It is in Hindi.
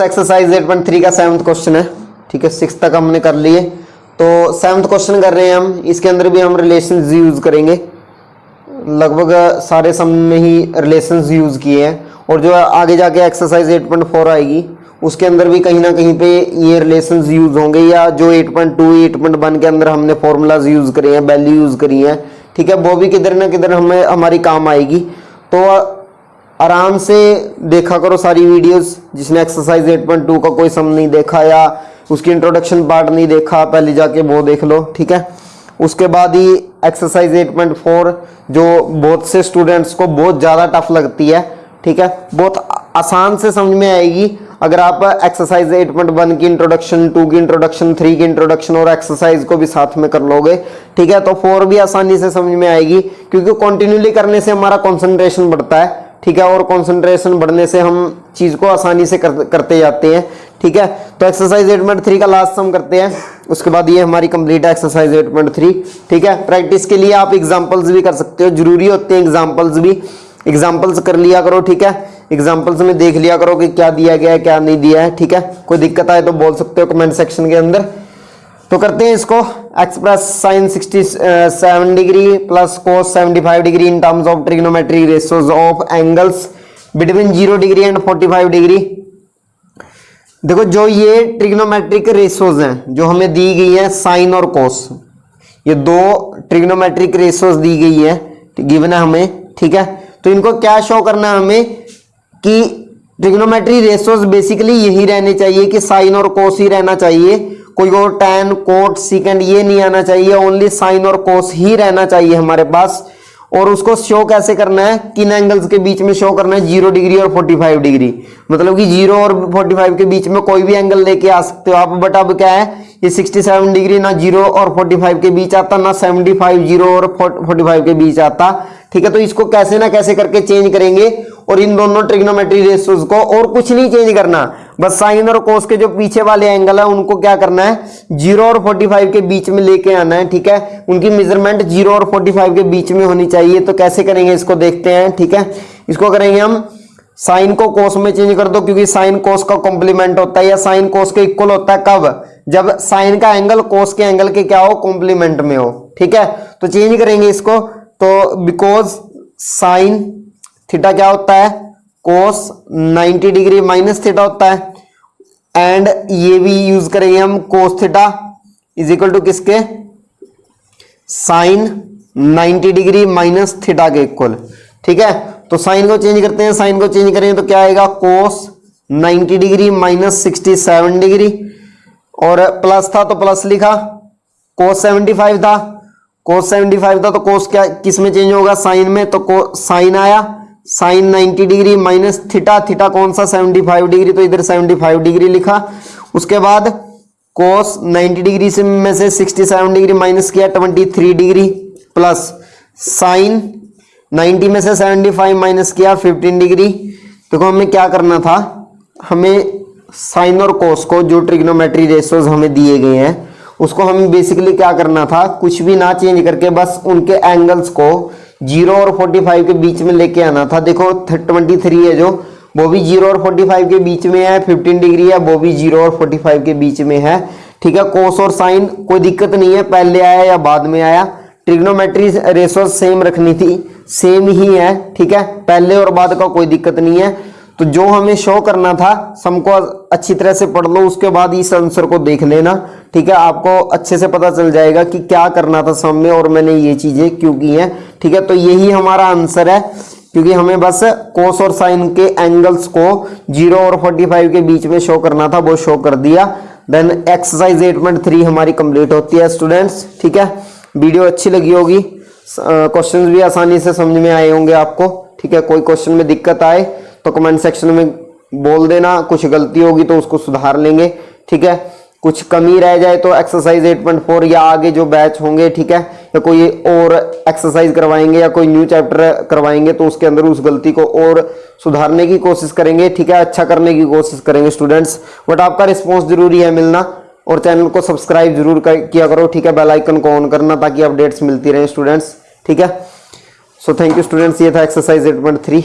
एक्सरसाइज एट पॉइंट थ्री का सेवन्थ क्वेश्चन है। ठीक है सिक्स तक हमने कर लिए। तो सेवन्थ क्वेश्चन कर रहे हैं हम। इसके अंदर भी हम रिलेशन यूज़ करेंगे। लगभग सारे सम में ही रिलेशन यूज़ किए हैं। और जो आगे जाके एक्सरसाइज 8.4 आएगी, उसके अंदर भी कहीं ना कहीं पे ये रिलेशन यूज़ होंगे या जो 8.2 8.1 के अंदर हमने फॉर्मूलाज यूज़ करे हैं वैल्यू यूज़ करी है। ठीक है, वो भी किधर ना किधर हमें, हमारी काम आएगी। तो आराम से देखा करो सारी वीडियोस जिसने एक्सरसाइज 8.2 का कोई सम नहीं देखा या उसकी इंट्रोडक्शन पार्ट नहीं देखा, पहले जाके वो देख लो, ठीक है? उसके बाद ही एक्सरसाइज 8.4 जो बहुत से स्टूडेंट्स को बहुत ज़्यादा टफ लगती है, ठीक है? बहुत आसान से समझ में आएगी। अगर आप एक्सरसाइज 8.1 की इंट्रोडक्शन 2 की इंट्रोडक्शन 3 की इंट्रोडक्शन और एक्सरसाइज को भी साथ में कर लोगे, ठीक है? तो फोर भी आसानी से समझ में आएगी, क्योंकि कंटिन्यूली करने से हमारा कॉन्सेंट्रेशन बढ़ता है। ठीक है और कंसंट्रेशन बढ़ने से हम चीज़ को आसानी से कर, करते जाते हैं ठीक है? तो एक्सरसाइज 8.3 का लास्ट सम करते हैं उसके बाद ये हमारी कंप्लीट है एक्सरसाइज 8.3 ठीक है? प्रैक्टिस के लिए आप एग्जाम्पल्स भी कर सकते हो ज़रूरी होते हैं एग्जाम्पल्स भी। एग्जाम्पल्स कर लिया करो ठीक है? एग्जाम्पल्स में देख लिया करो कि क्या दिया गया है क्या नहीं दिया है ठीक है? कोई दिक्कत आए तो बोल सकते हो कमेंट सेक्शन के अंदर। तो करते हैं इसको। Express sine 67 degree plus cos 75 degree in terms of trigonometric ratios of angles between zero degree and 45 degree देखो, जो ये ट्रिग्नोमेट्रिक रेशियोज हैं, जो हमें दी गई है साइन और कोस ये दो ट्रिग्नोमेट्रिक रेशियोज दी गई है गिवन है हमें, ठीक है? तो इनको क्या शो करना है हमें कि ट्रिग्नोमेट्री रेशियोज बेसिकली यही रहने चाहिए कि साइन और कोस ही रहना चाहिए। कोई और टेन कोट सिकेंड ये नहीं आना चाहिए ओनली साइन और कोस ही रहना चाहिए हमारे पास। और उसको शो कैसे करना है? किन एंगल्स के बीच में शो करना है? ज़ीरो डिग्री और फोर्टी फाइव डिग्री मतलब कि ज़ीरो और फोर्टी फाइव के बीच में कोई भी एंगल लेके आ सकते हो आप बट अब क्या है? ये सिक्सटी सेवन डिग्री ना ज़ीरो और फोर्टी फाइव के बीच आता, ना सेवेंटी फाइव ज़ीरो और फोर्टी फाइव के बीच आता। ठीक है तो इसको कैसे ना कैसे करके चेंज करेंगे। और इन दोनों ट्रिग्नोमेट्री रेशियोज को और कुछ नहीं चेंज करना। बस साइन और कोस के जो पीछे वाले एंगल है, उनको क्या करना है? ज़ीरो और फोर्टी फाइव के बीच में लेके आना है, ठीक है? उनकी मेज़रमेंट ज़ीरो और फोर्टी फाइव के बीच में होनी चाहिए तो कैसे करेंगे इसको देखते हैं, ठीक है? इसको करेंगे हम साइन को कोस में चेंज कर दो, क्योंकि साइन कोस का कॉम्प्लीमेंट होता है या साइन कोस के इक्वल होता है कब? जब साइन का एंगल कोस के एंगल के क्या हो? कॉम्प्लीमेंट में हो, ठीक है? तो चेंज करेंगे इसको तो बिकॉज़ साइन थीटा क्या होता है? कोस 90 डिग्री माइनस थीटा होता है। एंड ये भी यूज़ करेंगे हम cos theta. Is equal to किसके? साइन 90 डिग्री माइनस थीटा के इक्वल ठीक है? तो साइन को चेंज करते हैं साइन को चेंज करेंगे तो क्या आएगा? Cos 90 degree minus 67 degree. और प्लस था तो प्लस लिखा। कोस 75 था। कोस 75 था तो कोस क्या किसमें चेंज होगा? साइन में। तो साइन आया। Sine 90 degree minus theta theta कौन सा? 75 डिग्री तो इधर 75 डिग्री लिखा। उसके बाद कोस 90 डिग्री से में से 67 डिग्री माइनस किया 23 डिग्री प्लस साइन 90 में से 75 माइनस किया 15 डिग्री। देखो तो हमें क्या करना था? हमें साइन और कोस को, जो ट्रिग्नोमेट्री रेशियोज हमें दिए गए हैं, उसको हमें बेसिकली क्या करना था? कुछ भी ना चेंज करके बस उनके एंगल्स को ज़ीरो और फोर्टी फाइव के बीच में लेके आना था। देखो ट्वेंटी थ्री है जो, वो भी ज़ीरो और फोर्टी फाइव के बीच में है फिफ्टीन डिग्री है, वो भी ज़ीरो और फोर्टी फाइव के बीच में है। ठीक है कोस और साइन कोई दिक्कत नहीं है, पहले आया या बाद में आया। ट्रिग्नोमेट्री रेशो सेम रखनी थी सेम ही है, ठीक है, पहले और बाद का कोई दिक्कत नहीं है। तो जो हमें शो करना था, सबको अच्छी तरह से पढ़ लो, उसके बाद इस आंसर को देख लेना, ठीक है? आपको अच्छे से पता चल जाएगा कि क्या करना था सम में और मैंने ये चीज़ें क्यों की हैं, ठीक है? तो यही हमारा आंसर है, क्योंकि हमें बस कोस और साइन के एंगल्स को ज़ीरो और फोर्टी फाइव के बीच में शो करना था, वो शो कर दिया। Then exercise eight point three हमारी कंप्लीट होती है स्टूडेंट्स ठीक है? वीडियो अच्छी लगी होगी। क्वेश्चंस भी आसानी से समझ में आए होंगे आपको, ठीक है? कोई क्वेश्चन में दिक्कत आए तो कमेंट सेक्शन में बोल देना कुछ गलती होगी तो उसको सुधार लेंगे ठीक है? कुछ कमी रह जाए तो एक्सरसाइज 8.4 या आगे जो बैच होंगे ठीक है? या कोई और एक्सरसाइज करवाएँगे या कोई न्यू चैप्टर करवाएँगे तो उसके अंदर उस गलती को और सुधारने की कोशिश करेंगे ठीक है? अच्छा करने की कोशिश करेंगे स्टूडेंट्स बट आपका रिस्पॉन्स ज़रूरी है मिलना और चैनल को सब्सक्राइब ज़रूर कर, किया करो ठीक है? बेल आइकन को ऑन करना ताकि अपडेट्स मिलती रहे स्टूडेंट्स ठीक है? सो थैंक यू स्टूडेंट्स ये था एक्सरसाइज 8.3